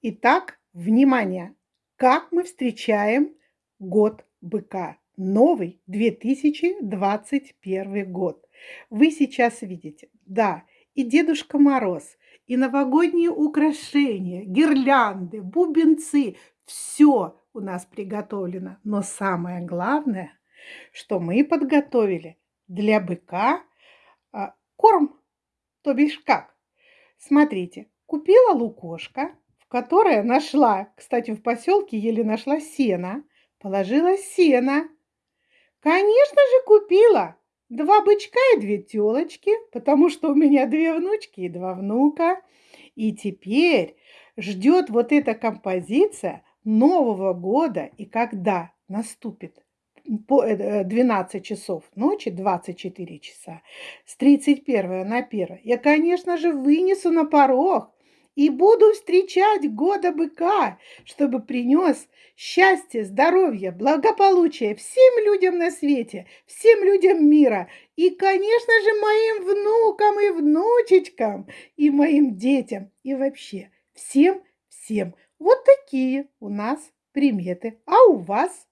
Итак, внимание! Как мы встречаем год быка? Новый 2021 год. Вы сейчас видите, да, и Дедушка Мороз, и новогодние украшения, гирлянды, бубенцы, все у нас приготовлено. Но самое главное, что мы подготовили для быка а, корм, то бишь как. Смотрите, купила лукошка, которое нашла, кстати, в поселке еле нашла сено, положила сено. Конечно же, купила два бычка и две телочки, потому что у меня две внучки и два внука. И теперь ждет вот эта композиция Нового года, и когда наступит по 12 э, часов ночи, 24 часа, с 31 на 1, я, конечно же, вынесу на порог и буду встречать года быка, чтобы принес счастье, здоровье, благополучие всем людям на свете, всем людям мира и, конечно же, моим внукам и внучечкам, и моим детям, и вообще всем-всем. Вот такие у нас приметы. А у вас?